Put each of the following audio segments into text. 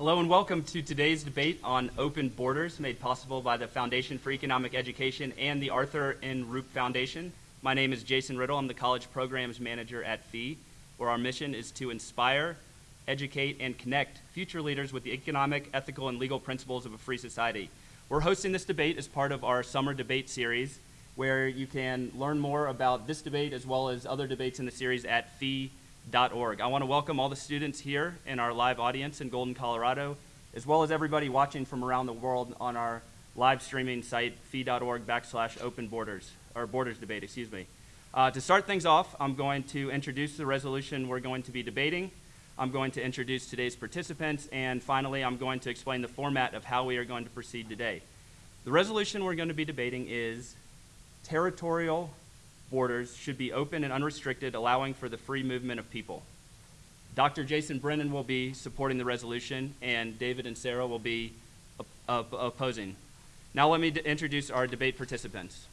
Hello and welcome to today's debate on open borders made possible by the Foundation for Economic Education and the Arthur N. Rupe Foundation. My name is Jason Riddle. I'm the College Programs Manager at FEE, where our mission is to inspire, educate, and connect future leaders with the economic, ethical, and legal principles of a free society. We're hosting this debate as part of our summer debate series, where you can learn more about this debate as well as other debates in the series at FEE I want to welcome all the students here in our live audience in Golden, Colorado, as well as everybody watching from around the world on our live streaming site, fee.org backslash open borders, or borders debate, excuse me. Uh, to start things off, I'm going to introduce the resolution we're going to be debating. I'm going to introduce today's participants, and finally, I'm going to explain the format of how we are going to proceed today. The resolution we're going to be debating is territorial borders should be open and unrestricted, allowing for the free movement of people. Dr. Jason Brennan will be supporting the resolution, and David Inserra will be op opposing. Now let me introduce our debate participants.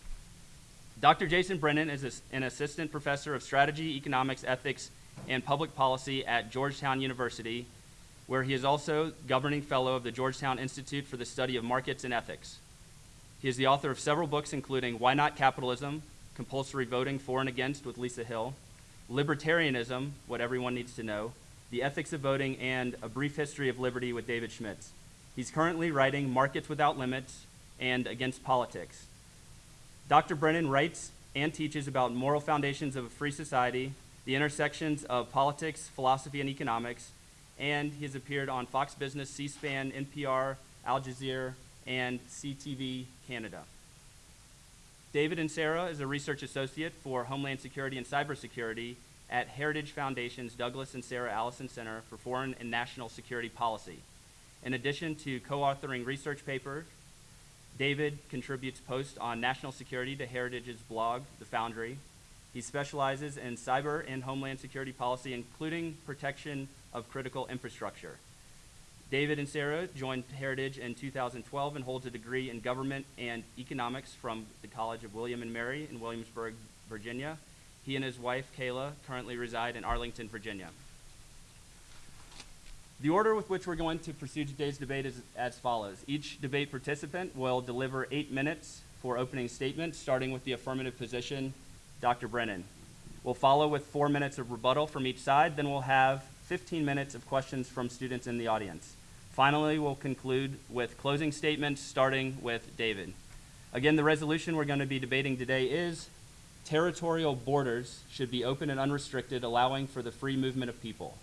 Dr. Jason Brennan is an assistant professor of strategy, economics, ethics, and public policy at Georgetown University, where he is also governing fellow of the Georgetown Institute for the Study of Markets and Ethics. He is the author of several books, including Why Not Capitalism, compulsory voting for and against with Lisa Hill, libertarianism, what everyone needs to know, the ethics of voting, and a brief history of liberty with David Schmidtz. He's currently writing Markets Without Limits and Against Politics. Dr. Brennan writes and teaches about moral foundations of a free society, the intersections of politics, philosophy, and economics, and he has appeared on Fox Business, C-SPAN, NPR, Al Jazeera, and CTV Canada. David Inserra is a research associate for Homeland Security and Cybersecurity at Heritage Foundation's Douglas and Sarah Allison Center for Foreign and National Security Policy. In addition to co-authoring research papers, David contributes posts on national security to Heritage's blog, The Foundry. He specializes in cyber and homeland security policy, including protection of critical infrastructure. David Inserra joined Heritage in 2012 and holds a degree in government and economics from the College of William and Mary in Williamsburg, Virginia. He and his wife, Kayla, currently reside in Arlington, Virginia. The order with which we're going to pursue today's debate is as follows. Each debate participant will deliver eight minutes for opening statements, starting with the affirmative position, Dr. Brennan. We'll follow with four minutes of rebuttal from each side, then we'll have 15 minutes of questions from students in the audience. Finally, we'll conclude with closing statements, starting with David. Again, the resolution we're going to be debating today is territorial borders should be open and unrestricted, allowing for the free movement of people.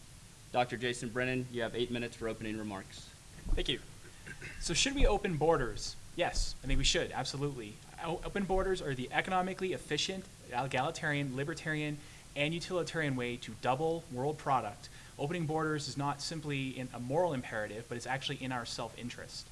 Dr. Jason Brennan, you have eight minutes for opening remarks. Thank you. So should we open borders? Yes, I think we should, absolutely. Open borders are the economically efficient, egalitarian, libertarian, and utilitarian way to double world product Opening borders is not simply a moral imperative, but it's actually in our self-interest.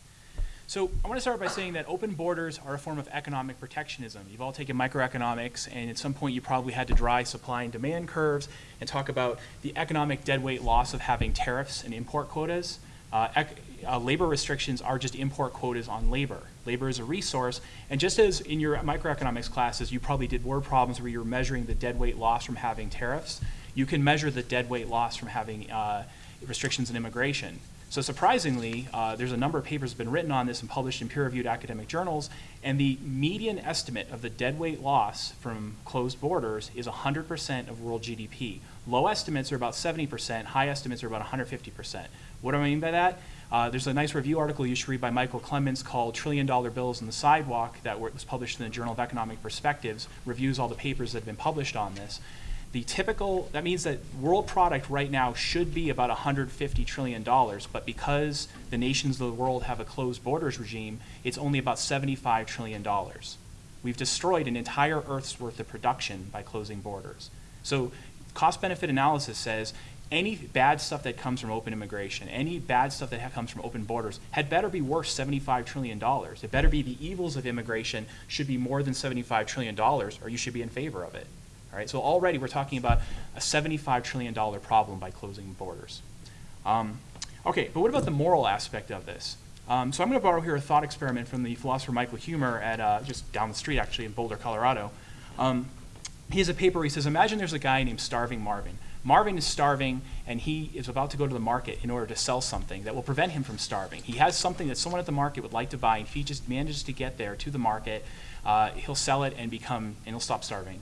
So I want to start by saying that open borders are a form of economic protectionism. You've all taken microeconomics, and at some point you probably had to draw supply and demand curves and talk about the economic deadweight loss of having tariffs and import quotas. Uh, uh, labor restrictions are just import quotas on labor. Labor is a resource, and just as in your microeconomics classes, you probably did word problems where you're measuring the deadweight loss from having tariffs, you can measure the deadweight loss from having uh, restrictions in immigration. So surprisingly, uh, there's a number of papers been written on this and published in peer-reviewed academic journals, and the median estimate of the deadweight loss from closed borders is 100% of world GDP. Low estimates are about 70%, high estimates are about 150%. What do I mean by that? Uh, there's a nice review article you should read by Michael Clemens called Trillion Dollar Bills on the Sidewalk that was published in the Journal of Economic Perspectives, reviews all the papers that have been published on this. The typical, that means that world product right now should be about $150 trillion, but because the nations of the world have a closed borders regime, it's only about $75 trillion. We've destroyed an entire Earth's worth of production by closing borders. So cost benefit analysis says any bad stuff that comes from open immigration, any bad stuff that comes from open borders, had better be worth $75 trillion. It better be the evils of immigration should be more than $75 trillion, or you should be in favor of it. All right, so already we're talking about a $75 trillion problem by closing borders. Um, okay, but what about the moral aspect of this? Um, so I'm going to borrow here a thought experiment from the philosopher Michael Huemer at uh, just down the street, actually, in Boulder, Colorado. Um, he has a paper where he says, imagine there's a guy named Starving Marvin. Marvin is starving and he is about to go to the market in order to sell something that will prevent him from starving. He has something that someone at the market would like to buy, and if he just manages to get there to the market, uh, he'll sell it and become and he'll stop starving.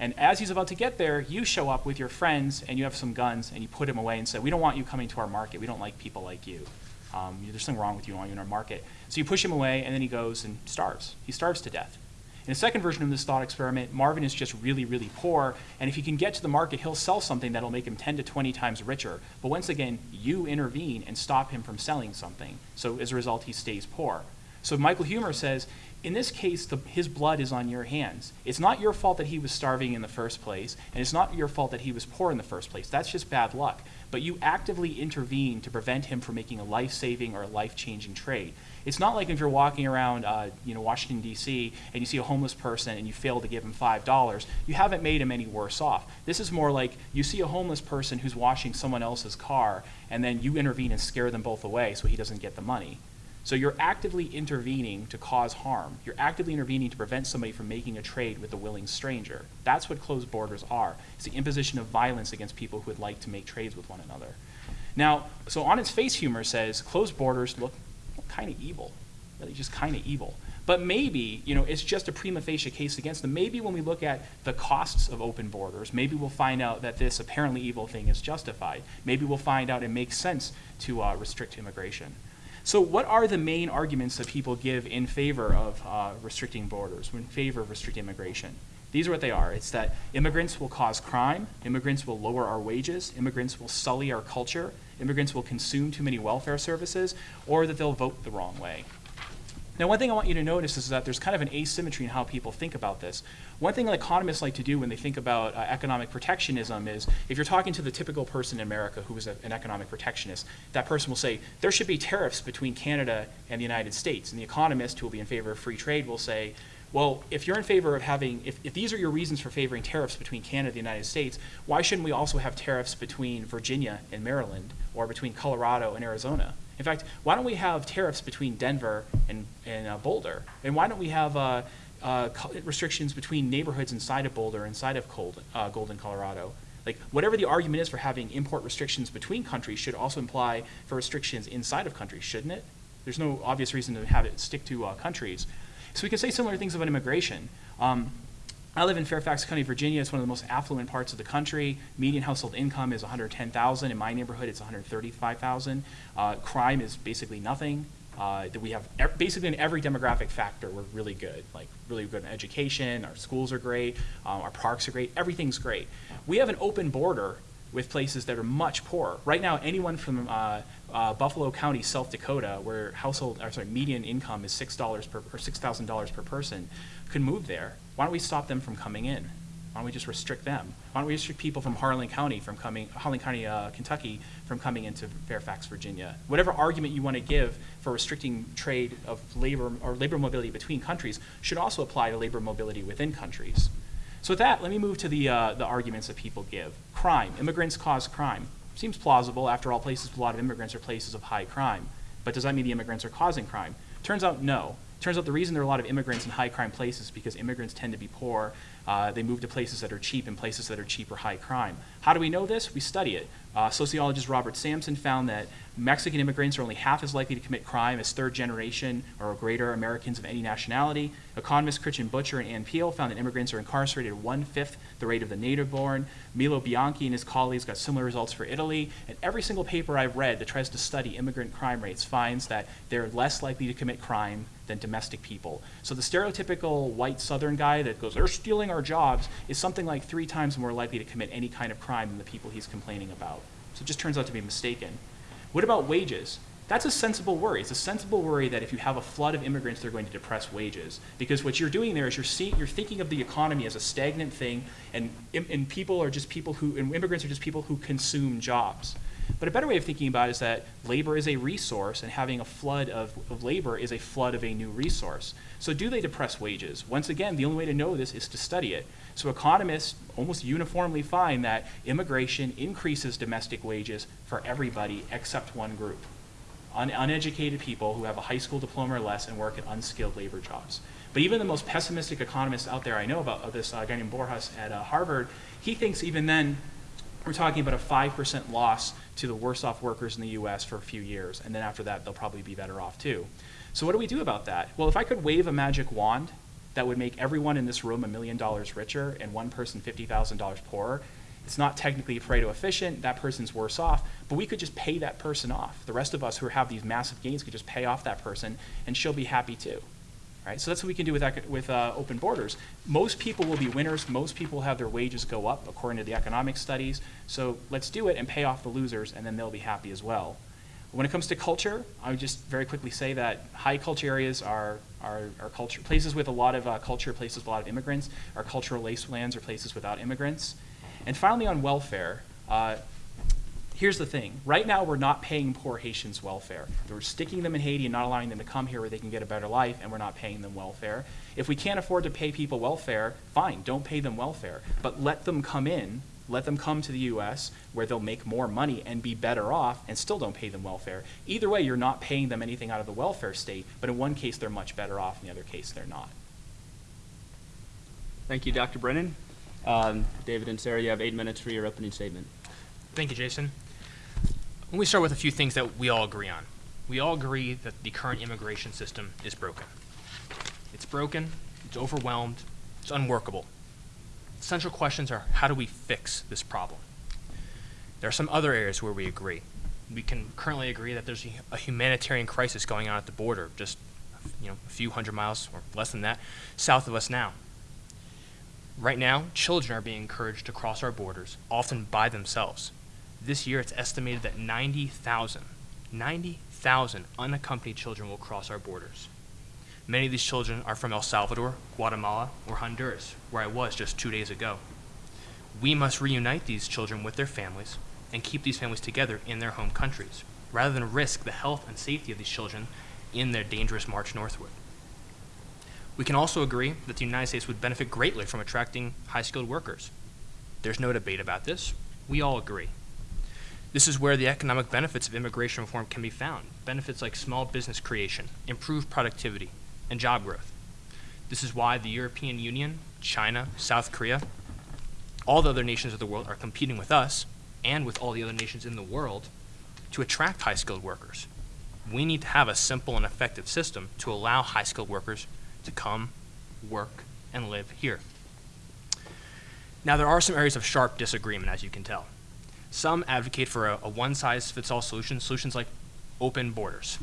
And as he's about to get there, you show up with your friends and you have some guns and you put him away and say, "We don't want you coming to our market. We don't like people like you. Um, there's something wrong with you. In our market." So you push him away, and then he goes and starves. He starves to death. In the second version of this thought experiment, Marvin is just really, really poor, and if he can get to the market, he'll sell something that'll make him 10 to 20 times richer. But once again, you intervene and stop him from selling something. So as a result, he stays poor. So Michael Huemer says, in this case, the, his blood is on your hands. It's not your fault that he was starving in the first place, and it's not your fault that he was poor in the first place. That's just bad luck. But you actively intervene to prevent him from making a life-saving or a life-changing trade. It's not like if you're walking around, uh, you know, Washington D.C. and you see a homeless person and you fail to give him five dollars. You haven't made him any worse off. This is more like you see a homeless person who's washing someone else's car, and then you intervene and scare them both away so he doesn't get the money. So you're actively intervening to cause harm. You're actively intervening to prevent somebody from making a trade with a willing stranger. That's what closed borders are. It's the imposition of violence against people who would like to make trades with one another. Now, so on its face, Huemer says closed borders look kind of evil, really just kind of evil. But maybe, you know, it's just a prima facie case against them. Maybe when we look at the costs of open borders, maybe we'll find out that this apparently evil thing is justified. Maybe we'll find out it makes sense to uh, restrict immigration. So what are the main arguments that people give in favor of uh, restricting borders, in favor of restricting immigration? These are what they are. It's that immigrants will cause crime, immigrants will lower our wages, immigrants will sully our culture, immigrants will consume too many welfare services, or that they'll vote the wrong way. Now, one thing I want you to notice is that there's kind of an asymmetry in how people think about this. One thing economists like to do when they think about uh, economic protectionism is if you're talking to the typical person in America who is a, an economic protectionist, that person will say, there should be tariffs between Canada and the United States. And the economist who will be in favor of free trade will say, well, if you're in favor of having, if, if these are your reasons for favoring tariffs between Canada and the United States, why shouldn't we also have tariffs between Virginia and Maryland or between Colorado and Arizona? In fact, why don't we have tariffs between Denver and, and uh, Boulder? And why don't we have uh, uh, restrictions between neighborhoods inside of Boulder, inside of Cold, uh, Golden, Colorado? Like, whatever the argument is for having import restrictions between countries should also imply for restrictions inside of countries, shouldn't it? There's no obvious reason to have it stick to uh, countries. So we can say similar things about immigration. Um, I live in Fairfax County, Virginia. It's one of the most affluent parts of the country. Median household income is 110,000. In my neighborhood, it's 135,000. Uh, crime is basically nothing. Uh, that we have basically in every demographic factor, we're really good. Like really good in education. Our schools are great. Um, our parks are great. Everything's great. We have an open border with places that are much poorer. Right now, anyone from uh, uh, Buffalo County, South Dakota, where household, or sorry, median income is six dollars per or six thousand dollars per person, could move there. Why don't we stop them from coming in? Why don't we just restrict them? Why don't we restrict people from Harlan County from coming, Harlan County, uh, Kentucky, from coming into Fairfax, Virginia? Whatever argument you want to give for restricting trade of labor or labor mobility between countries should also apply to labor mobility within countries. So with that, let me move to the, uh, the arguments that people give. Crime. Immigrants cause crime. Seems plausible. After all, places with a lot of immigrants are places of high crime. But does that mean the immigrants are causing crime? Turns out no. Turns out the reason there are a lot of immigrants in high crime places is because immigrants tend to be poor. Uh, they move to places that are cheap and places that are cheap or high crime. How do we know this? We study it. Uh, sociologist Robert Sampson found that Mexican immigrants are only half as likely to commit crime as third generation or greater Americans of any nationality. Economists Kristin Butcher and Anne Piehl found that immigrants are incarcerated at one fifth the rate of the native born. Milo Bianchi and his colleagues got similar results for Italy. And every single paper I've read that tries to study immigrant crime rates finds that they're less likely to commit crime than domestic people. So the stereotypical white southern guy that goes, they're stealing our jobs, is something like three times more likely to commit any kind of crime than the people he's complaining about. So it just turns out to be mistaken. What about wages? That's a sensible worry. It's a sensible worry that if you have a flood of immigrants, they're going to depress wages. Because what you're doing there is you're, see, you're thinking of the economy as a stagnant thing, and, and people are just people who, and immigrants are just people who consume jobs. But a better way of thinking about it is that labor is a resource, and having a flood of, of labor is a flood of a new resource. So do they depress wages? Once again, the only way to know this is to study it. So economists almost uniformly find that immigration increases domestic wages for everybody except one group. Un uneducated people who have a high school diploma or less and work at unskilled labor jobs. But even the most pessimistic economists out there I know about, this uh, guy named Borjas at uh, Harvard, he thinks even then we're talking about a 5% loss to the worst off workers in the US for a few years, and then after that, they'll probably be better off too. So, what do we do about that? Well, if I could wave a magic wand that would make everyone in this room a million dollars richer and one person $50,000 poorer, it's not technically Pareto efficient, that person's worse off, but we could just pay that person off. The rest of us who have these massive gains could just pay off that person, and she'll be happy too. Right? So that's what we can do with, with uh, open borders. Most people will be winners. Most people have their wages go up according to the economic studies. So let's do it and pay off the losers, and then they'll be happy as well. When it comes to culture, I would just very quickly say that high culture areas are, are, are culture, places with a lot of uh, culture, places with a lot of immigrants, are cultural wastelands or places without immigrants. And finally, on welfare, uh, here's the thing. Right now, we're not paying poor Haitians welfare. We're sticking them in Haiti and not allowing them to come here where they can get a better life, and we're not paying them welfare. If we can't afford to pay people welfare, fine, don't pay them welfare. But let them come in, let them come to the US where they'll make more money and be better off, and still don't pay them welfare. Either way, you're not paying them anything out of the welfare state, but in one case, they're much better off, in the other case, they're not. Thank you, Dr. Brennan. Um, David Inserra, you have eight minutes for your opening statement. Thank you, Jason. Let me start with a few things that we all agree on. We all agree that the current immigration system is broken. It's broken, it's overwhelmed, it's unworkable. Central questions are how do we fix this problem? There are some other areas where we agree. We can currently agree that there's a humanitarian crisis going on at the border, just you know, a few hundred miles or less than that, south of us now. Right now, children are being encouraged to cross our borders, often by themselves. This year, it's estimated that 90,000, 90,000 unaccompanied children will cross our borders. Many of these children are from El Salvador, Guatemala, or Honduras, where I was just two days ago. We must reunite these children with their families and keep these families together in their home countries, rather than risk the health and safety of these children in their dangerous march northward. We can also agree that the United States would benefit greatly from attracting high skilled workers. There's no debate about this. We all agree. This is where the economic benefits of immigration reform can be found benefits like small business creation, improved productivity, and job growth. This is why the European Union, China, South Korea, all the other nations of the world are competing with us and with all the other nations in the world to attract high skilled workers. We need to have a simple and effective system to allow high skilled workers to come, work, and live here. Now, there are some areas of sharp disagreement, as you can tell. Some advocate for a, a one size fits all solution, solutions like open borders.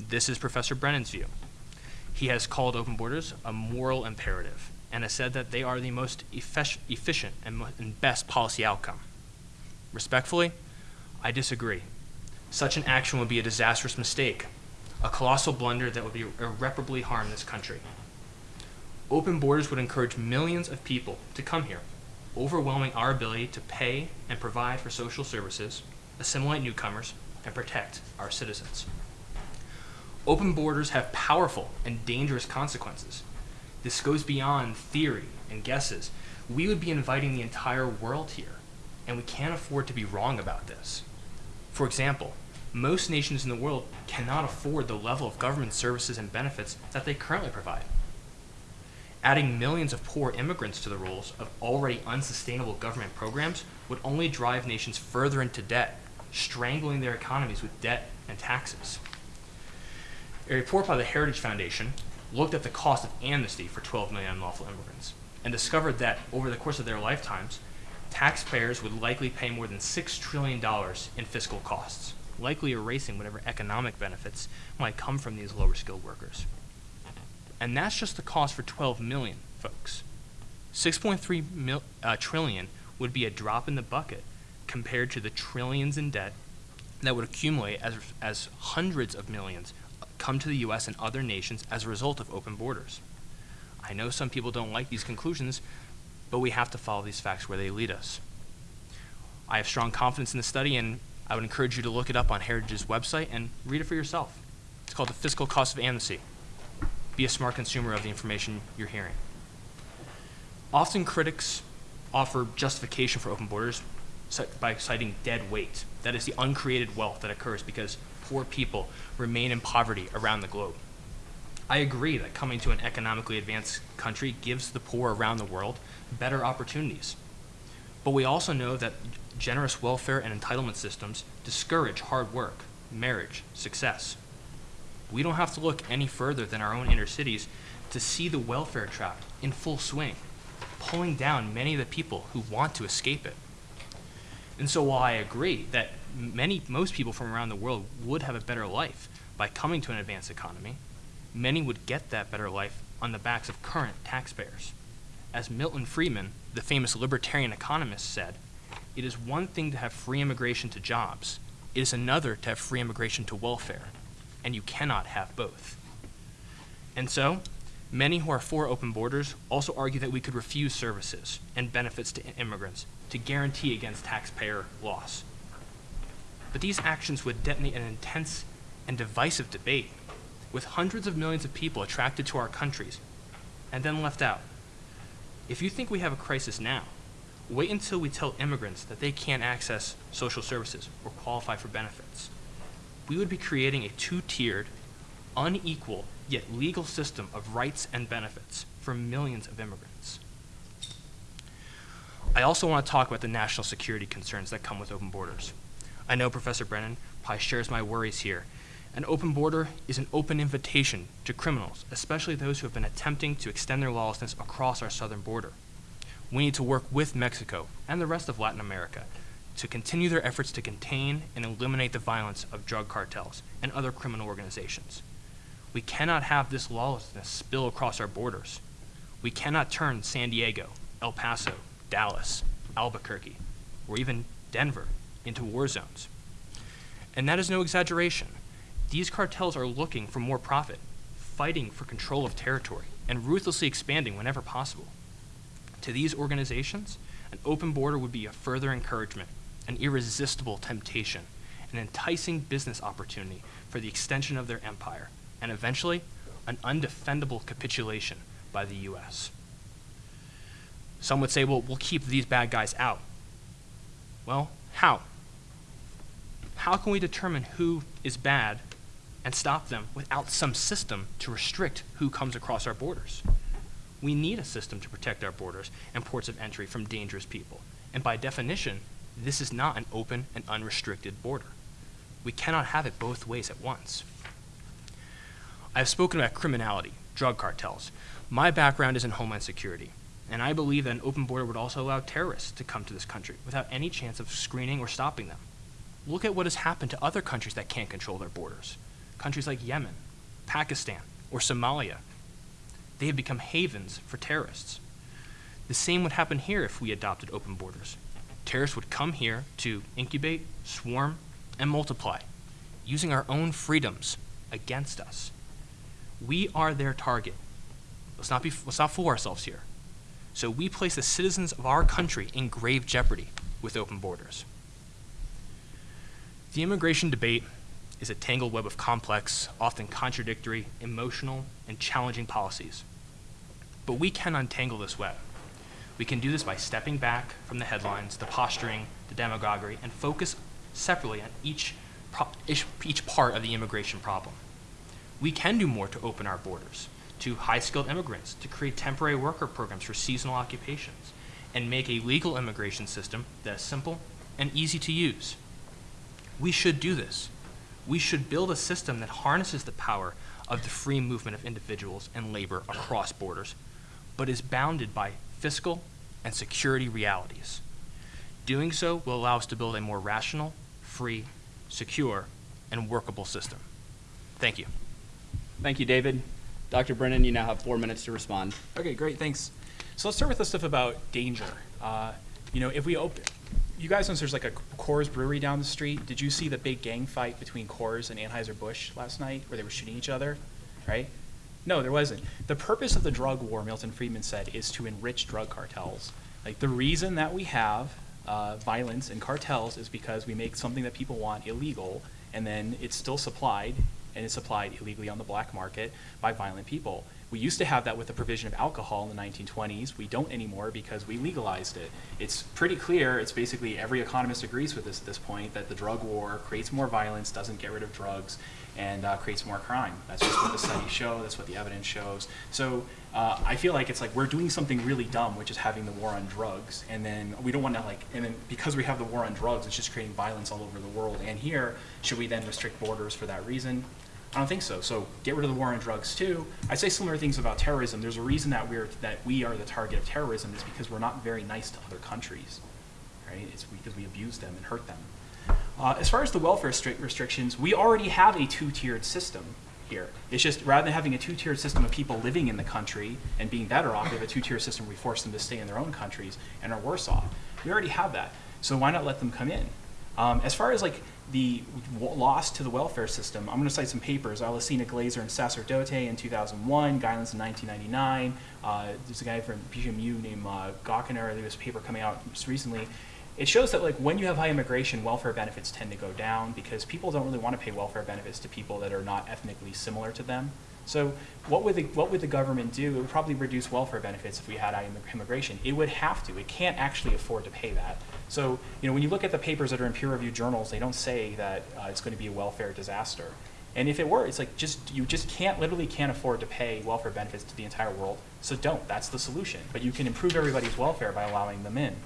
This is Professor Brennan's view. He has called open borders a moral imperative and has said that they are the most effic- efficient and, and best policy outcome. Respectfully, I disagree. Such an action would be a disastrous mistake, a colossal blunder that would be irreparably harm this country. Open borders would encourage millions of people to come here, overwhelming our ability to pay and provide for social services, assimilate newcomers, and protect our citizens. Open borders have powerful and dangerous consequences. This goes beyond theory and guesses. We would be inviting the entire world here, and we can't afford to be wrong about this. For example, most nations in the world cannot afford the level of government services and benefits that they currently provide. Adding millions of poor immigrants to the rolls of already unsustainable government programs would only drive nations further into debt, strangling their economies with debt and taxes. A report by the Heritage Foundation looked at the cost of amnesty for 12 million unlawful immigrants and discovered that over the course of their lifetimes, taxpayers would likely pay more than $6 trillion in fiscal costs, likely erasing whatever economic benefits might come from these lower skilled workers. And that's just the cost for 12 million folks. 6.3 mil, uh, trillion would be a drop in the bucket compared to the trillions in debt that would accumulate as, as hundreds of millions come to the US and other nations as a result of open borders. I know some people don't like these conclusions, but we have to follow these facts where they lead us. I have strong confidence in the study, and I would encourage you to look it up on Heritage's website and read it for yourself. It's called The Fiscal Cost of Amnesty. Be a smart consumer of the information you're hearing. Often critics offer justification for open borders by citing dead weight. That is the uncreated wealth that occurs because poor people remain in poverty around the globe. I agree that coming to an economically advanced country gives the poor around the world better opportunities. But we also know that generous welfare and entitlement systems discourage hard work, marriage, success. We don't have to look any further than our own inner cities to see the welfare trap in full swing, pulling down many of the people who want to escape it. And so while I agree that many, most people from around the world would have a better life by coming to an advanced economy, many would get that better life on the backs of current taxpayers. As Milton Friedman, the famous libertarian economist, said, it is one thing to have free immigration to jobs, it is another to have free immigration to welfare, and you cannot have both. And so, many who are for open borders also argue that we could refuse services and benefits to immigrants to guarantee against taxpayer loss. But these actions would detonate an intense and divisive debate with hundreds of millions of people attracted to our countries and then left out. If you think we have a crisis now, wait until we tell immigrants that they can't access social services or qualify for benefits. We would be creating a two-tiered, unequal, yet legal system of rights and benefits for millions of immigrants. I also want to talk about the national security concerns that come with open borders. I know Professor Brennan probably shares my worries here. An open border is an open invitation to criminals, especially those who have been attempting to extend their lawlessness across our southern border. We need to work with Mexico and the rest of Latin America to continue their efforts to contain and eliminate the violence of drug cartels and other criminal organizations. We cannot have this lawlessness spill across our borders. We cannot turn San Diego, El Paso, Dallas, Albuquerque, or even Denver into war zones. And that is no exaggeration. These cartels are looking for more profit, fighting for control of territory, and ruthlessly expanding whenever possible. To these organizations, an open border would be a further encouragement, an irresistible temptation, an enticing business opportunity for the extension of their empire, and eventually, an undefendable capitulation by the U.S. Some would say, well, we'll keep these bad guys out. Well, how? How can we determine who is bad and stop them without some system to restrict who comes across our borders? We need a system to protect our borders and ports of entry from dangerous people. And by definition, this is not an open and unrestricted border. We cannot have it both ways at once. I have spoken about criminality, drug cartels. My background is in homeland security, and I believe that an open border would also allow terrorists to come to this country without any chance of screening or stopping them. Look at what has happened to other countries that can't control their borders. Countries like Yemen, Pakistan, or Somalia. They have become havens for terrorists. The same would happen here if we adopted open borders. Terrorists would come here to incubate, swarm, and multiply, using our own freedoms against us. We are their target. Let's not, be, let's not fool ourselves here. So we place the citizens of our country in grave jeopardy with open borders. The immigration debate is a tangled web of complex, often contradictory, emotional, and challenging policies. But we can untangle this web. We can do this by stepping back from the headlines, the posturing, the demagoguery, and focus separately on each, each, each part of the immigration problem. We can do more to open our borders to high-skilled immigrants, to create temporary worker programs for seasonal occupations, and make a legal immigration system that is simple and easy to use. We should do this. We should build a system that harnesses the power of the free movement of individuals and labor across borders, but is bounded by fiscal and security realities. Doing so will allow us to build a more rational, free, secure, and workable system. Thank you. Thank you, David. Dr. Brennan, you now have four minutes to respond. Okay, great, thanks. So let's start with the stuff about danger. Uh, you know, if we open, you guys know there's like a Coors brewery down the street. Did you see the big gang fight between Coors and Anheuser-Busch last night where they were shooting each other, right? No, there wasn't. The purpose of the drug war, Milton Friedman said, is to enrich drug cartels. Like the reason that we have uh, violence and cartels is because we make something that people want illegal, and then it's still supplied, and it's supplied illegally on the black market by violent people. We used to have that with the provision of alcohol in the 1920s. We don't anymore because we legalized it. It's pretty clear, it's basically every economist agrees with this at this point, that the drug war creates more violence, doesn't get rid of drugs, and uh, creates more crime. That's just what the studies show, that's what the evidence shows. So uh, I feel like it's like we're doing something really dumb, which is having the war on drugs, and then we don't want to like, and then because we have the war on drugs, it's just creating violence all over the world. And here, should we then restrict borders for that reason? I don't think so. So get rid of the war on drugs too. I say similar things about terrorism. There's a reason that we're that we are the target of terrorism is because we're not very nice to other countries, right? It's because we abuse them and hurt them. Uh, as far as the welfare stri- restrictions, we already have a two-tiered system here. It's just rather than having a two-tiered system of people living in the country and being better off, we have a two-tier system where we force them to stay in their own countries and are worse off. We already have that. So why not let them come in? Um, as far as like the loss to the welfare system, I'm going to cite some papers. Alesina Glaeser and Sacerdote in 2001, Guidance in 1999. Uh, there's a guy from PGMU named uh, Gawkiner. There was a paper coming out just recently. It shows that like when you have high immigration, welfare benefits tend to go down because people don't really want to pay welfare benefits to people that are not ethnically similar to them. So what would the what would the government do? It would probably reduce welfare benefits if we had high immigration. It would have to. It can't actually afford to pay that. So you know when you look at the papers that are in peer-reviewed journals, they don't say that uh, it's going to be a welfare disaster. And if it were, it's like just you just can't literally can't afford to pay welfare benefits to the entire world. So don't. That's the solution. But you can improve everybody's welfare by allowing them in.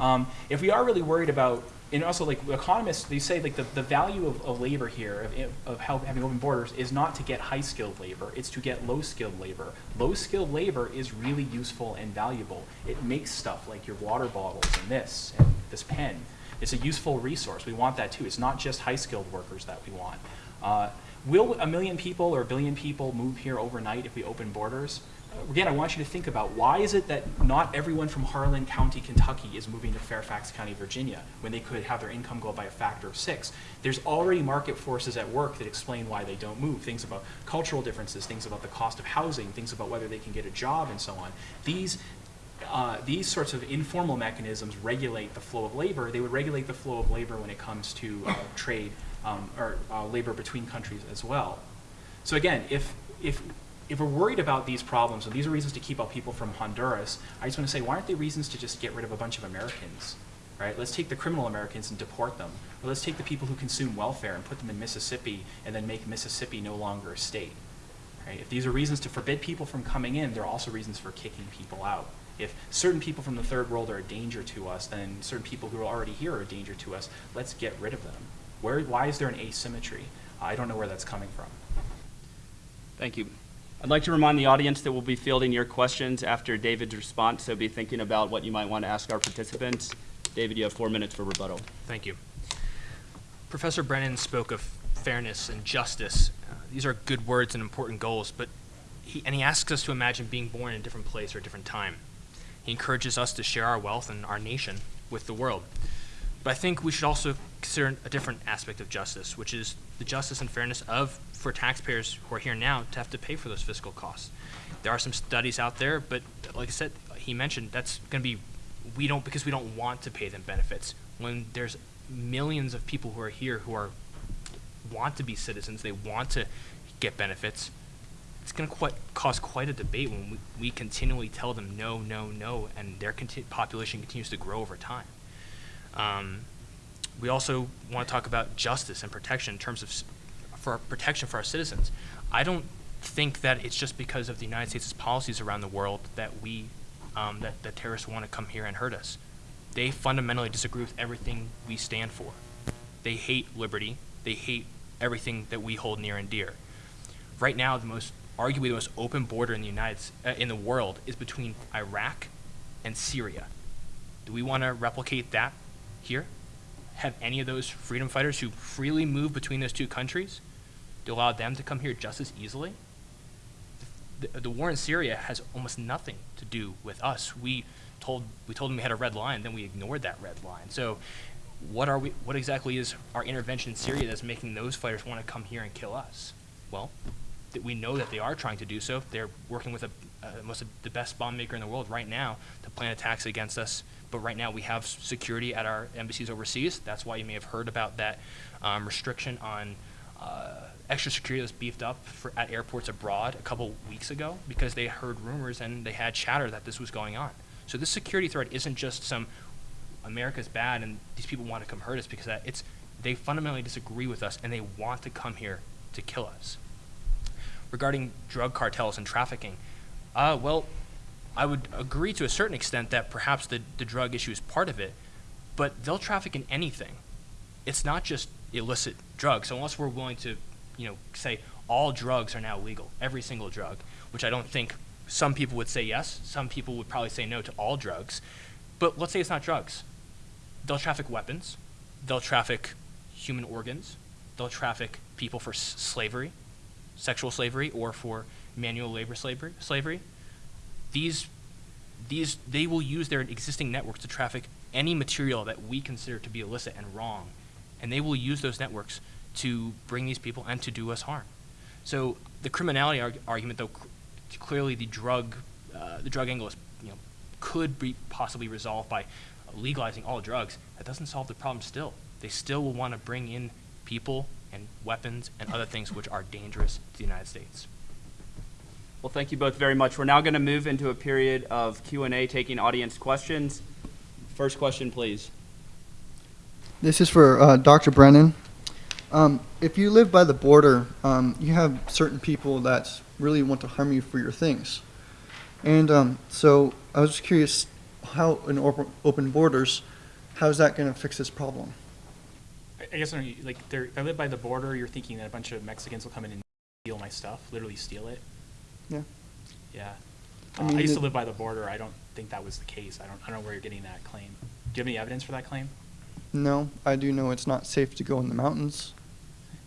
Um, if we are really worried about, and also like economists, they say like the, the value of, of labor here, of, of having open borders, is not to get high skilled labor, it's to get low skilled labor. Low skilled labor is really useful and valuable. It makes stuff like your water bottles and this and this pen. It's a useful resource. We want that too. It's not just high skilled workers that we want. Uh, will a million people or a billion people move here overnight if we open borders? Again, I want you to think about why is it that not everyone from Harlan County, Kentucky is moving to Fairfax County, Virginia, when they could have their income go up by a factor of six? There's already market forces at work that explain why they don't move. Things about cultural differences, things about the cost of housing, things about whether they can get a job, and so on. These uh, these sorts of informal mechanisms regulate the flow of labor. They would regulate the flow of labor when it comes to uh, trade um, or uh, labor between countries as well. So again, if if if we're worried about these problems, and these are reasons to keep out people from Honduras, I just want to say, why aren't they reasons to just get rid of a bunch of Americans? Right? Let's take the criminal Americans and deport them. Or let's take the people who consume welfare and put them in Mississippi and then make Mississippi no longer a state. Right? If these are reasons to forbid people from coming in, there are also reasons for kicking people out. If certain people from the third world are a danger to us, then certain people who are already here are a danger to us. Let's get rid of them. Where, why is there an asymmetry? I don't know where that's coming from. Thank you. I'd like to remind the audience that we'll be fielding your questions after David's response, so be thinking about what you might want to ask our participants. David, you have four minutes for rebuttal. Thank you. Professor Brennan spoke of fairness and justice. Uh, these are good words and important goals, but he, and he asks us to imagine being born in a different place or a different time. He encourages us to share our wealth and our nation with the world. But I think we should also consider a different aspect of justice, which is the justice and fairness of for taxpayers who are here now to have to pay for those fiscal costs. There are some studies out there, but like I said, he mentioned that's going to be we don't because we don't want to pay them benefits when there's millions of people who are here who are want to be citizens, they want to get benefits. It's going to quite, cause quite a debate when we, we continually tell them no, no, no, and their conti- population continues to grow over time. Um, we also want to talk about justice and protection in terms of for protection for our citizens. I don't think that it's just because of the United States' policies around the world that we um, that, that terrorists want to come here and hurt us. They fundamentally disagree with everything we stand for. They hate liberty. They hate everything that we hold near and dear. Right now, the most arguably the most open border in the United uh, in the world is between Iraq and Syria. Do we want to replicate that here? Have any of those freedom fighters who freely move between those two countries to allow them to come here just as easily? The, the war in Syria has almost nothing to do with us. We told we told them we had a red line, then we ignored that red line. So, what are we? What exactly is our intervention in Syria that's making those fighters want to come here and kill us? Well, that we know that they are trying to do so. They're working with a, most of the best bomb maker in the world right now to plan attacks against us. But right now we have security at our embassies overseas. That's why you may have heard about that um, restriction on extra security was beefed up for, at airports abroad a couple weeks ago because they heard rumors and they had chatter that this was going on. So this security threat isn't just some America's bad and these people want to come hurt us because that. It's they fundamentally disagree with us and they want to come here to kill us. Regarding drug cartels and trafficking, uh, well, I would agree to a certain extent that perhaps the, the drug issue is part of it, but they'll traffic in anything. It's not just illicit drugs. So unless we're willing to, you know, say all drugs are now legal, every single drug, which I don't think some people would say yes, some people would probably say no to all drugs. But let's say it's not drugs. They'll traffic weapons, they'll traffic human organs, they'll traffic people for slavery, sexual slavery, or for manual labor slavery. slavery these these they will use their existing networks to traffic any material that we consider to be illicit and wrong and they will use those networks to bring these people and to do us harm so the criminality arg- argument though c- clearly the drug uh, the drug angle is you know could be possibly resolved by legalizing all drugs that doesn't solve the problem still they still will want to bring in people and weapons and other things which are dangerous to the united states Well, thank you both very much. We're now going to move into a period of Q&A, taking audience questions. First question, please. This is for uh, Dr. Brennan. Um, if you live by the border, um, you have certain people that really want to harm you for your things. And um, so I was just curious how, in open, open borders, how is that going to fix this problem? I, I guess, I like, if I live by the border, you're thinking that a bunch of Mexicans will come in and steal my stuff, literally steal it? Yeah. Yeah. I Uh, I mean, used to live by the border. I don't think that was the case. I don't, I don't know where you're getting that claim. Do you have any evidence for that claim? No, I do know it's not safe to go in the mountains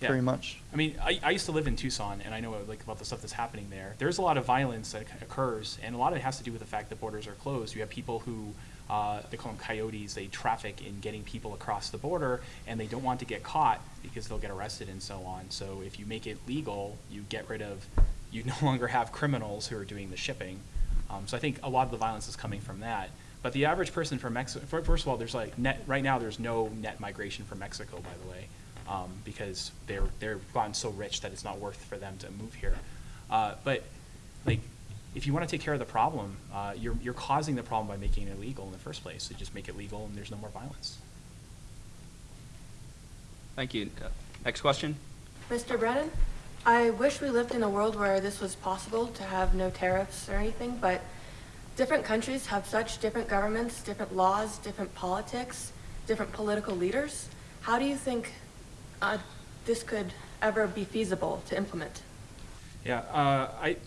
Yeah. very much. I mean, I, I used to live in Tucson, and I know like about the stuff that's happening there. There's a lot of violence that occurs, and a lot of it has to do with the fact that borders are closed. You have people who uh, they call them coyotes. They traffic in getting people across the border, and they don't want to get caught because they'll get arrested and so on. So if you make it legal, you get rid of. You no longer have criminals who are doing the shipping. Um, so I think a lot of the violence is coming from that. But the average person from Mexico, first of all, there's like net right now. There's no net migration from Mexico, by the way um, because they're they're gotten so rich that it's not worth for them to move here. Uh, but like, if you want to take care of the problem, uh, you're you're causing the problem by making it illegal in the first place. So just make it legal, and there's no more violence. Thank you. Uh, Next question. Mr. Brennan, I wish we lived in a world where this was possible to have no tariffs or anything, but different countries have such different governments, different laws, different politics, different political leaders. How do you think uh, this could ever be feasible to implement? Yeah, uh, I,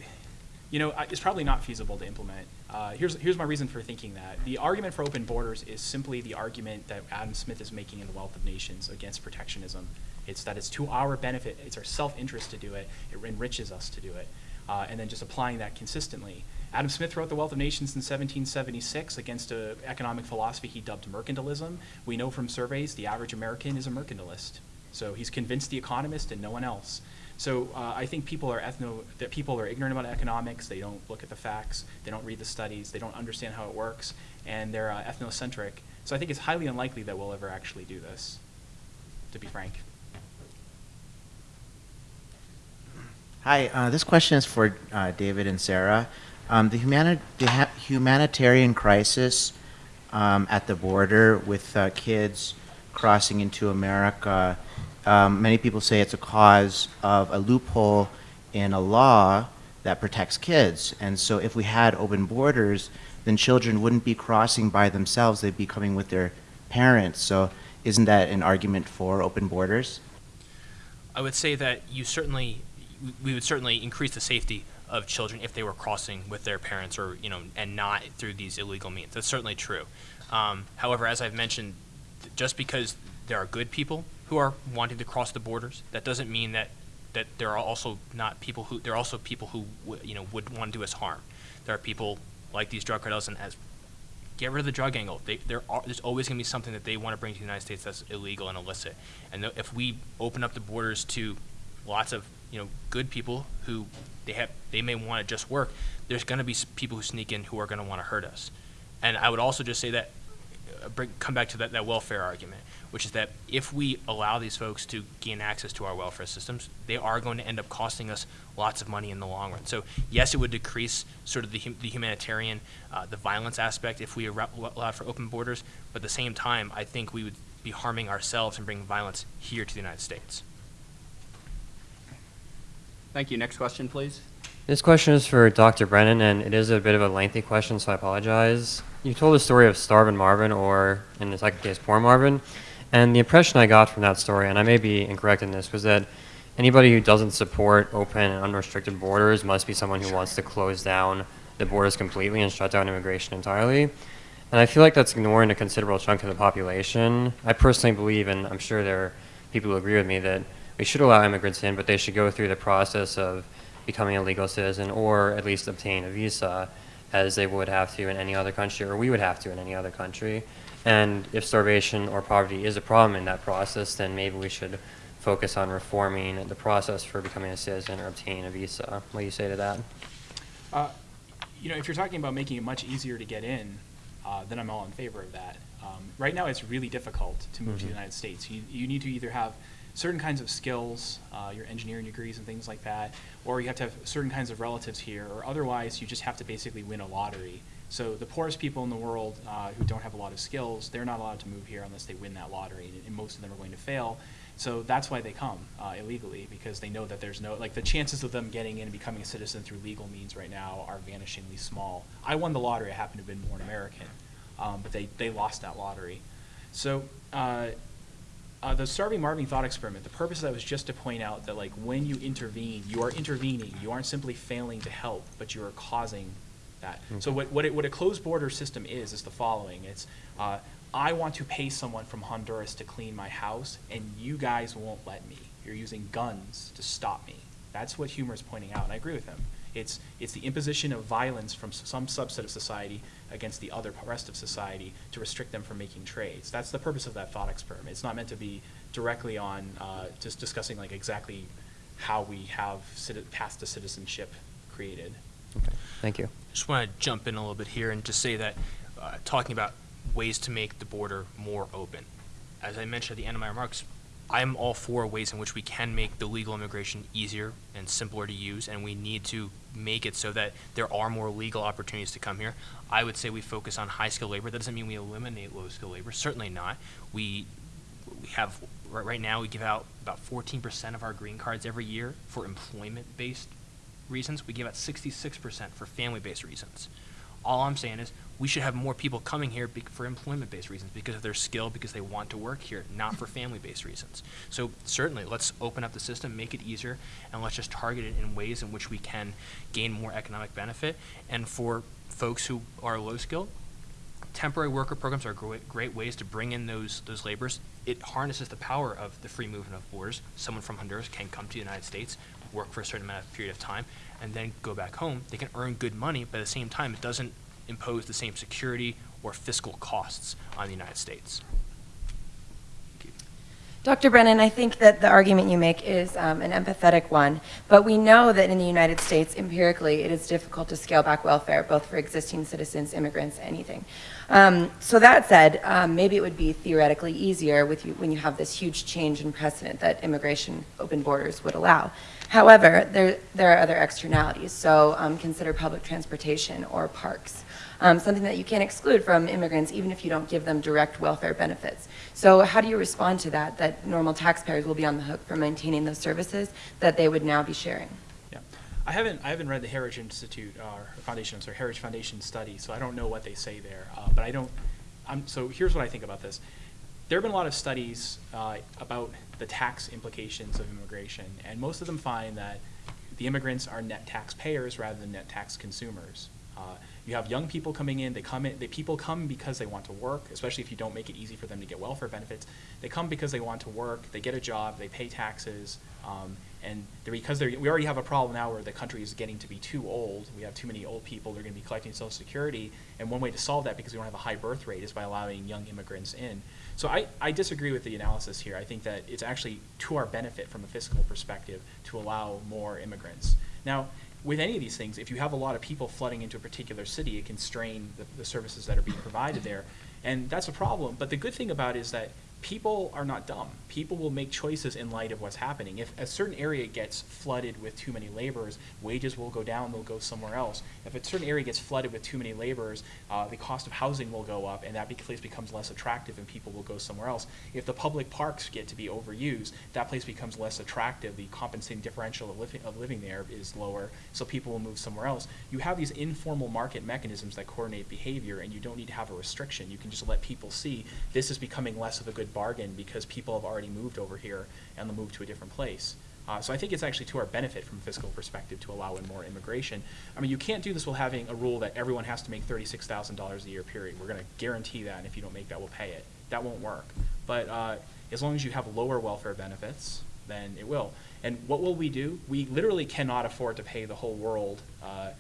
you know, I- it's probably not feasible to implement. Uh, here's here's my reason for thinking that. The argument for open borders is simply the argument that Adam Smith is making in The Wealth of Nations against protectionism. It's that it's to our benefit, it's our self-interest to do it, it enriches us to do it, uh, and then just applying that consistently. Adam Smith wrote The Wealth of Nations in 1776 against an economic philosophy he dubbed mercantilism. We know from surveys the average American is a mercantilist. So he's convinced the economist and no one else. So uh, I think people are ethno that people are ignorant about economics. They don't look at the facts. They don't read the studies. They don't understand how it works, and they're uh, ethnocentric. So I think it's highly unlikely that we'll ever actually do this. To be frank. Hi, uh, this question is for uh, David Inserra. Um, the, humani- the humanitarian crisis um, at the border with uh, kids crossing into America, um, many people say it's a cause of a loophole in a law that protects kids. And so, if we had open borders, then children wouldn't be crossing by themselves, they'd be coming with their parents. So, isn't that an argument for open borders? I would say that you certainly, we would certainly increase the safety of children if they were crossing with their parents or, you know, and not through these illegal means. That's certainly true. Um, however, as I've mentioned, just because there are good people who are wanting to cross the borders, that doesn't mean that, that there are also not people who, there are also people who, you know, would want to do us harm. There are people like these drug cartels and as get rid of the drug angle. They, there are, there's always going to be something that they want to bring to the United States that's illegal and illicit. And if we open up the borders to lots of you know good people who they have they may want to just work, there's going to be people who sneak in who are going to want to hurt us. And I would also just say that bring, come back to that, that welfare argument, which is that if we allow these folks to gain access to our welfare systems, they are going to end up costing us lots of money in the long run. So yes, it would decrease sort of the, hum- the humanitarian, uh, the violence aspect if we allowed for open borders, but at the same time, I think we would be harming ourselves and bringing violence here to the United States. Thank you. Next question, please. This question is for Dr. Brennan, and it is a bit of a lengthy question, so I apologize. You told the story of Starvin Marvin, or in the second case, Poor Marvin, and the impression I got from that story, and I may be incorrect in this, was that anybody who doesn't support open and unrestricted borders must be someone who wants to close down the borders completely and shut down immigration entirely. And I feel like that's ignoring a considerable chunk of the population. I personally believe, and I'm sure there are people who agree with me, that we should allow immigrants in, but they should go through the process of becoming a legal citizen or at least obtain a visa as they would have to in any other country or we would have to in any other country. And if starvation or poverty is a problem in that process, then maybe we should focus on reforming the process for becoming a citizen or obtaining a visa. What do you say to that? Uh, you know, if you're talking about making it much easier to get in, uh, then I'm all in favor of that. Um, right now, it's really difficult to move to the Mhm. United States. You, you need to either have certain kinds of skills, uh, your engineering degrees and things like that, or you have to have certain kinds of relatives here, or otherwise you just have to basically win a lottery. So the poorest people in the world uh, who don't have a lot of skills, they're not allowed to move here unless they win that lottery, and, and most of them are going to fail. So that's why they come uh, illegally because they know that there's no like the chances of them getting in and becoming a citizen through legal means right now are vanishingly small. I won the lottery. I happen to have been born American, um, but they they lost that lottery. So. Uh, uh, the starving Marvin thought experiment, the purpose of that was just to point out that like when you intervene, you are intervening. You aren't simply failing to help, but you are causing that. So what, what, it, what a closed border system is, is the following. It's, uh, I want to pay someone from Honduras to clean my house, and you guys won't let me. You're using guns to stop me. That's what Huemer is pointing out, and I agree with him. It's, it's the imposition of violence from some subset of society against the other rest of society to restrict them from making trades. That's the purpose of that thought experiment. It's not meant to be directly on uh, just discussing like exactly how we have citi- paths to citizenship created. Okay, thank you. Just want to jump in a little bit here and just say that, uh, talking about ways to make the border more open. As I mentioned at the end of my remarks, I'm all for ways in which we can make the legal immigration easier and simpler to use, and we need to make it so that there are more legal opportunities to come here. I would say we focus on high skilled labor. That doesn't mean we eliminate low skilled labor. Certainly not. We we have right, right now we give out about 14% of our green cards every year for employment based reasons. We give out 66% for family based reasons. All I'm saying is we should have more people coming here for employment based reasons because of their skill, because they want to work here, not for family based reasons. So, certainly, let's open up the system, make it easier, and let's just target it in ways in which we can gain more economic benefit. And for folks who are low skilled, temporary worker programs are great, great ways to bring in those those laborers. It harnesses the power of the free movement of borders. Someone from Honduras can come to the United States, work for a certain amount of period of time, and then go back home. They can earn good money, but at the same time, it doesn't impose the same security or fiscal costs on the United States. Dr. Brennan, I think that the argument you make is um, an empathetic one, but we know that in the United States, empirically, it is difficult to scale back welfare, both for existing citizens, immigrants, anything. Um, so that said, um, maybe it would be theoretically easier with you, when you have this huge change in precedent that immigration open borders would allow. However, there, there are other externalities, so um, consider public transportation or parks um, something that you can't exclude from immigrants, even if you don't give them direct welfare benefits. So, how do you respond to that? That normal taxpayers will be on the hook for maintaining those services that they would now be sharing. I haven't I haven't read the Heritage Institute uh, or Foundation, sorry, Heritage Foundation study, so I don't know what they say there. Uh, but I don't. I'm, so here's what I think about this. There have been a lot of studies uh, about the tax implications of immigration, and most of them find that the immigrants are net taxpayers rather than net tax consumers. Uh, you have young people coming in. They come in. They people come because they want to work, especially if you don't make it easy for them to get welfare benefits. They come because they want to work. They get a job. They pay taxes, um, and because we already have a problem now where the country is getting to be too old. We have too many old people. They're going to be collecting Social Security, and one way to solve that, because we don't have a high birth rate, is by allowing young immigrants in. So I, I disagree with the analysis here. I think that it's actually to our benefit from a fiscal perspective to allow more immigrants. Now, with any of these things, if you have a lot of people flooding into a particular city, it can strain the, the services that are being provided there. And that's a problem. But the good thing about it is that people are not dumb. People will make choices in light of what's happening. If a certain area gets flooded with too many laborers, wages will go down, they'll go somewhere else. If a certain area gets flooded with too many laborers, uh, the cost of housing will go up, and that place becomes less attractive, and people will go somewhere else. If the public parks get to be overused, that place becomes less attractive. The compensating differential of living, of living there is lower, so people will move somewhere else. You have these informal market mechanisms that coordinate behavior, and you don't need to have a restriction. You can just let people see this is becoming less of a good bargain because people have already moved over here and they'll move to a different place. Uh, so I think it's actually to our benefit from a fiscal perspective to allow in more immigration. I mean, you can't do this while having a rule that everyone has to make thirty-six thousand dollars a year, period. We're gonna guarantee that, and if you don't make that, we'll pay it. That won't work. But, uh, as long as you have lower welfare benefits, then it will. And what will we do? We literally cannot afford to pay the whole world, uh,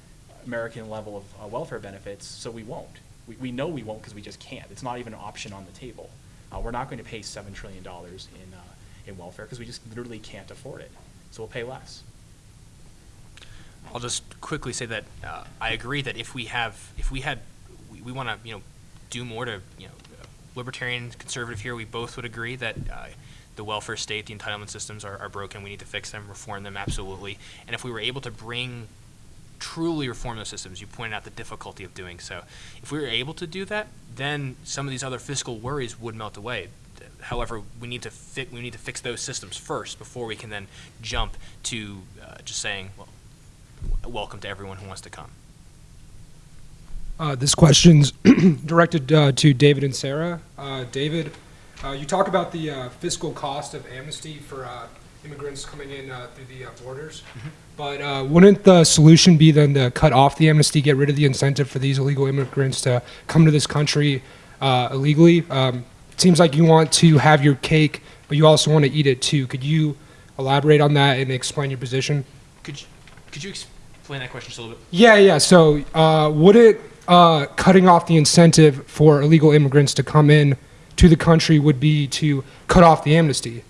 American level of uh, welfare benefits, so we won't. We, we know we won't because we just can't. It's not even an option on the table. Uh, we're not going to pay seven trillion dollars in, uh, in welfare because we just literally can't afford it. So we'll pay less. I'll just quickly say that uh, I agree that if we have, if we had, we, we want to, you know, do more to, you know, libertarian, conservative here, we both would agree that uh, the welfare state, the entitlement systems are, are broken. We need to fix them, reform them, absolutely. And if we were able to bring, truly reform those systems, you pointed out the difficulty of doing so. If we were able to do that, then some of these other fiscal worries would melt away. However, we need to we need to fix those systems first before we can then jump to uh, just saying, well, welcome to everyone who wants to come. Uh, this question's directed uh, to David Inserra. Uh, David, uh, you talk about the uh, fiscal cost of amnesty for immigrants coming in uh, through the uh, borders, but uh, wouldn't the solution be then to cut off the amnesty, get rid of the incentive for these illegal immigrants to come to this country uh, illegally? Um, it seems like you want to have your cake, but you also want to eat it too. Could you elaborate on that and explain your position? Could you, could you explain that question just a little bit? Yeah, yeah. So, uh, would it uh, cutting off the incentive for illegal immigrants to come in to the country would be to cut off the amnesty?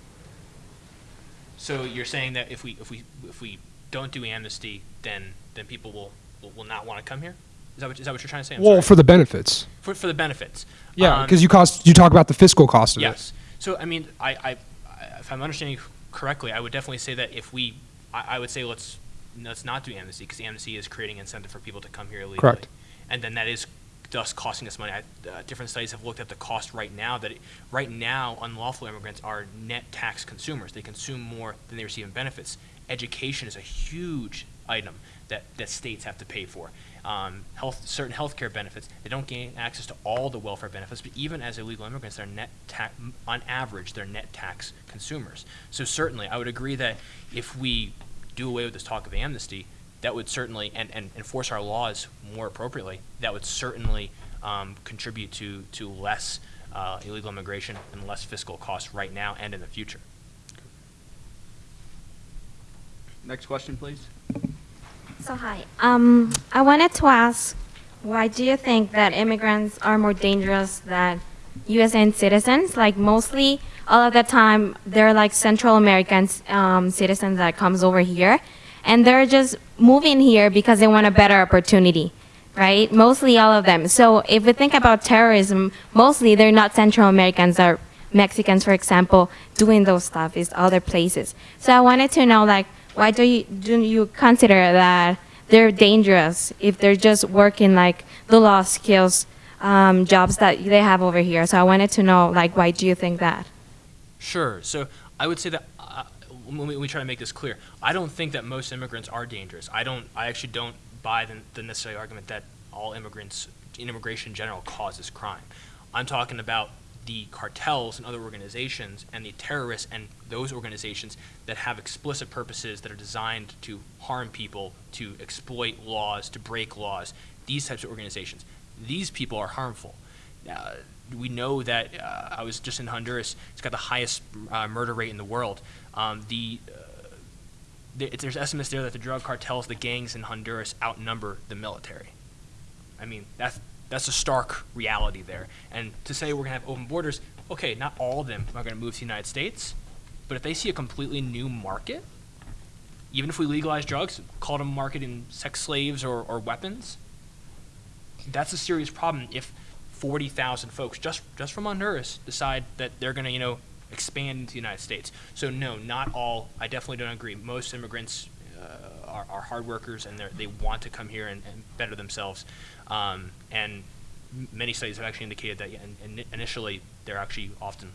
So you're saying that if we if we if we don't do amnesty, then then people will will, will not want to come here? Is that what, is that what you're trying to say? I'm well, sorry. for the benefits. for for the benefits. Yeah, Um, because you cost you talk about the fiscal cost of it. Yes. So I mean, I, I, I if I'm understanding correctly, I would definitely say that if we, I, I would say let's let's not do amnesty because amnesty is creating incentive for people to come here illegally. Correct. And then that is thus costing us money. I, uh, different studies have looked at the cost right now. That it, right now unlawful immigrants are net tax consumers. They consume more than they receive in benefits. Education is a huge item that, that states have to pay for. Um, health, certain healthcare benefits, they don't gain access to all the welfare benefits, but even as illegal immigrants, they're net tax, on average, they're net tax consumers. So certainly, I would agree that if we do away with this talk of amnesty, that would certainly, and, and enforce our laws more appropriately, that would certainly um, contribute to, to less uh, illegal immigration and less fiscal costs right now and in the future. Next question, please. So hi, um, I wanted to ask, why do you think that immigrants are more dangerous than U.S. citizens? Like mostly, all of the time, they're like Central American um, citizens that comes over here, and they're just moving here because they want a better opportunity, right? Mostly all of them. So if we think about terrorism, mostly they're not Central Americans or Mexicans, for example, doing those stuff. It's other places. So I wanted to know, like, why do you do you consider that they're dangerous if they're just working like the law skills um, jobs that they have over here? So I wanted to know, like, why do you think that? Sure. So I would say that uh, me, we, we try to make this clear, I don't think that most immigrants are dangerous. I don't. I actually don't buy the, the necessary argument that all immigrants, immigration in general, causes crime. I'm talking about the cartels and other organizations and the terrorists and those organizations that have explicit purposes that are designed to harm people, to exploit laws, to break laws. These types of organizations. These people are harmful. Uh, we know that uh, I was just in Honduras. It's got the highest uh, murder rate in the world. Um, the uh, there- there's estimates there that the drug cartels, the gangs in Honduras, outnumber the military. I mean, that's that's a stark reality there. And to say we're gonna have open borders, okay, not all of them are gonna move to the United States, but if they see a completely new market, even if we legalize drugs, call them marketing sex slaves or, or weapons, that's a serious problem if 40,000 folks just just from Honduras decide that they're going to, you know, expand into the United States. So no, not all. I definitely don't agree. Most immigrants uh, are, are hard workers and they want to come here and, and better themselves. Um, and many studies have actually indicated that yeah, in, in initially they're actually often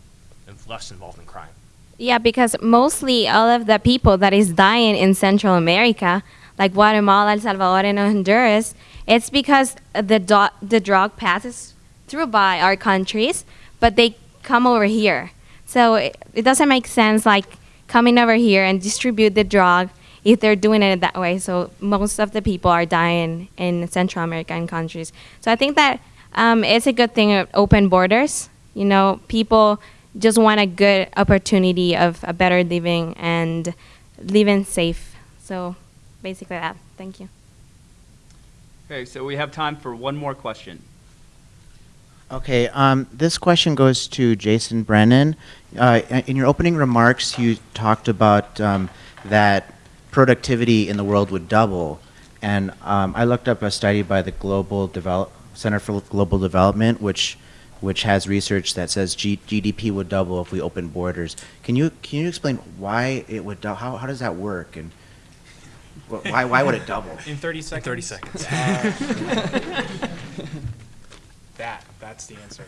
less involved in crime. Yeah, because mostly all of the people that is dying in Central America, like Guatemala, El Salvador, and Honduras, it's because the the drug passes through by our countries, but they come over here. So it, it doesn't make sense like coming over here and distribute the drug if they're doing it that way. So most of the people are dying in Central American countries. So I think that um, it's a good thing of open borders. You know, people just want a good opportunity of a better living and living safe. So basically that. Thank you. Okay, so we have time for one more question. Okay, um, this question goes to Jason Brennan. Uh, in your opening remarks, you talked about um, that productivity in the world would double, and um, I looked up a study by the Global Develop Center for Global Development, which which has research that says G- GDP would double if we open borders. Can you can you explain why it would double? How, how does that work and why why would it double? In 30 seconds? 30 seconds. Uh, that, that's the answer.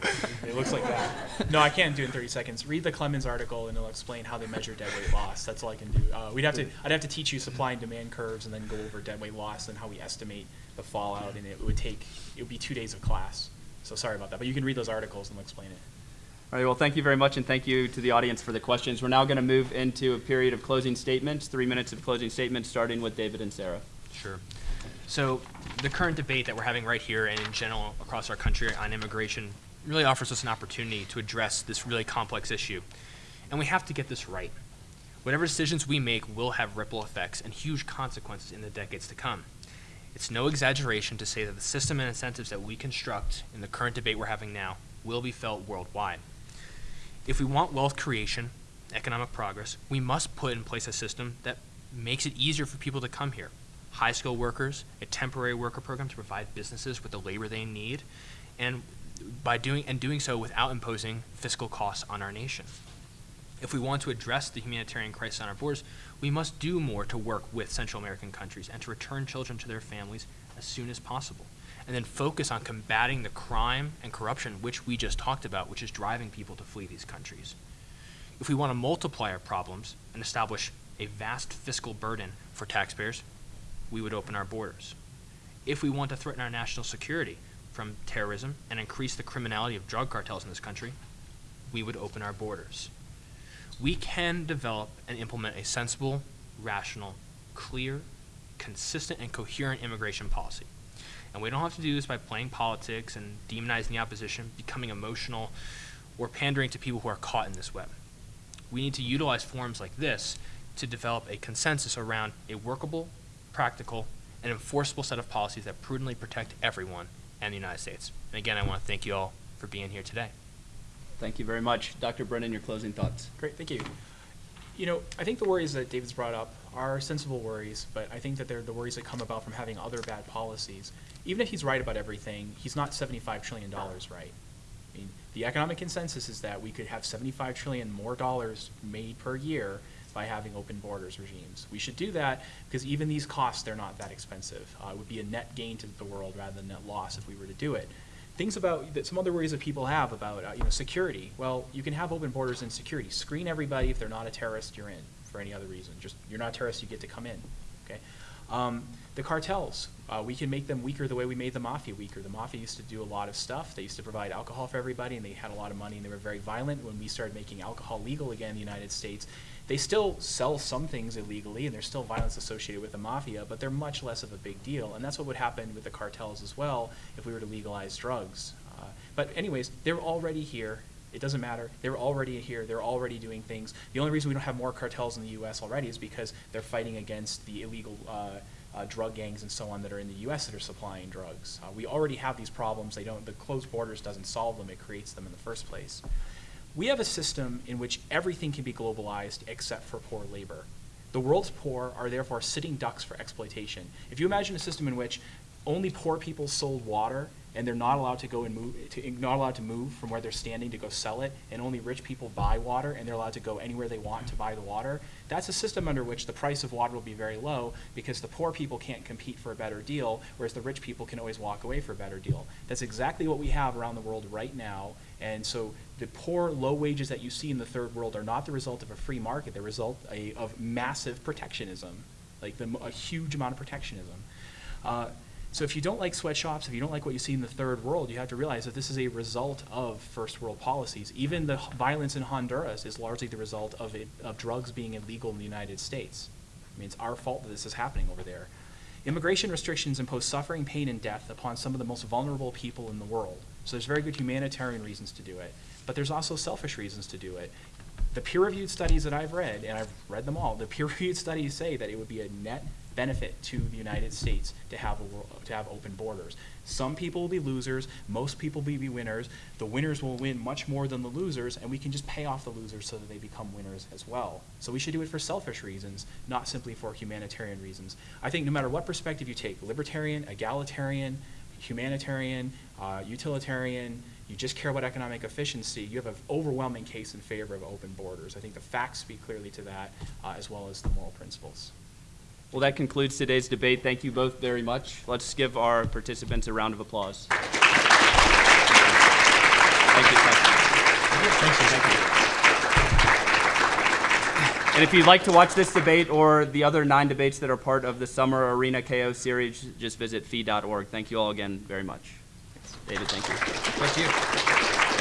It looks like that. No, I can't do it in 30 seconds. Read the Clemens article and it'll explain how they measure dead weight loss. That's all I can do. Uh, we'd have to, I'd have to teach you supply and demand curves and then go over dead weight loss and how we estimate the fallout and it would take, it would be two days of class. So sorry about that, but you can read those articles and they'll explain it. All right, well, thank you very much, and thank you to the audience for the questions. We're now going to move into a period of closing statements, three minutes of closing statements, starting with David Inserra. Sure. So the current debate that we're having right here and in general across our country on immigration really offers us an opportunity to address this really complex issue. And we have to get this right. Whatever decisions we make will have ripple effects and huge consequences in the decades to come. It's no exaggeration to say that the system and incentives that we construct in the current debate we're having now will be felt worldwide. If we want wealth creation, economic progress, we must put in place a system that makes it easier for people to come here. High skilled workers, a temporary worker program to provide businesses with the labor they need, and by doing and doing so without imposing fiscal costs on our nation. If we want to address the humanitarian crisis on our borders, we must do more to work with Central American countries and to return children to their families as soon as possible. And then focus on combating the crime and corruption which we just talked about, which is driving people to flee these countries. If we want to multiply our problems and establish a vast fiscal burden for taxpayers, we would open our borders. If we want to threaten our national security from terrorism and increase the criminality of drug cartels in this country, we would open our borders. We can develop and implement a sensible, rational, clear, consistent, and coherent immigration policy. And we don't have to do this by playing politics and demonizing the opposition, becoming emotional, or pandering to people who are caught in this web. We need to utilize forums like this to develop a consensus around a workable, practical, and enforceable set of policies that prudently protect everyone and the United States. And again, I want to thank you all for being here today. Thank you very much. Dr. Brennan, your closing thoughts. Great, thank you. You know, I think the worries that David's brought up are sensible worries, but I think that they're the worries that come about from having other bad policies. Even if he's right about everything, he's not $75 trillion right. I mean, the economic consensus is that we could have 75 trillion more dollars made per year by having open borders regimes. We should do that because even these costs, they're not that expensive. Uh, it would be a net gain to the world rather than net loss if we were to do it. Things about that some other worries that people have about uh, you know security. Well, you can have open borders and security. Screen everybody if they're not a terrorist, you're in. For any other reason, just you're not a terrorist, you get to come in. Okay. Um, the cartels, uh, we can make them weaker the way we made the mafia weaker. The mafia used to do a lot of stuff. They used to provide alcohol for everybody, and they had a lot of money, and they were very violent. When we started making alcohol legal again in the United States, they still sell some things illegally, and there's still violence associated with the mafia, but they're much less of a big deal. And that's what would happen with the cartels as well if we were to legalize drugs. Uh, but anyways, they're already here. It doesn't matter. They're already here. They're already doing things. The only reason we don't have more cartels in the U.S. already is because they're fighting against the illegal uh, uh, drug gangs and so on that are in the U.S. that are supplying drugs. Uh, we already have these problems. They don't. The closed borders doesn't solve them. It creates them in the first place. We have a system in which everything can be globalized except for poor labor. The world's poor are therefore sitting ducks for exploitation. If you imagine a system in which only poor people sold water and they're not allowed to go and move, to, not allowed to move from where they're standing to go sell it, and only rich people buy water and they're allowed to go anywhere they want to buy the water, that's a system under which the price of water will be very low because the poor people can't compete for a better deal, whereas the rich people can always walk away for a better deal. That's exactly what we have around the world right now, and so the poor, low wages that you see in the third world are not the result of a free market, they're the result a, of massive protectionism, like the, a huge amount of protectionism. Uh, so if you don't like sweatshops, if you don't like what you see in the third world, you have to realize that this is a result of first world policies. Even the violence in Honduras is largely the result of, it, of drugs being illegal in the United States. I mean, it's our fault that this is happening over there. Immigration restrictions impose suffering, pain, and death upon some of the most vulnerable people in the world. So there's very good humanitarian reasons to do it, but there's also selfish reasons to do it. The peer-reviewed studies that I've read, and I've read them all, the peer-reviewed studies say that it would be a net benefit to the United States to have world, to have open borders. Some people will be losers, most people will be winners. The winners will win much more than the losers, and we can just pay off the losers so that they become winners as well. So we should do it for selfish reasons, not simply for humanitarian reasons. I think no matter what perspective you take, libertarian, egalitarian, humanitarian, uh, utilitarian, you just care about economic efficiency, you have an overwhelming case in favor of open borders. I think the facts speak clearly to that, uh, as well as the moral principles. Well, that concludes today's debate. Thank you both very much. Let's give our participants a round of applause. Thank you. Thank you. And if you'd like to watch this debate or the other nine debates that are part of the Summer Arena KO series, just visit fee.org. Thank you all again very much. David, thank you. Thank you. Thank you.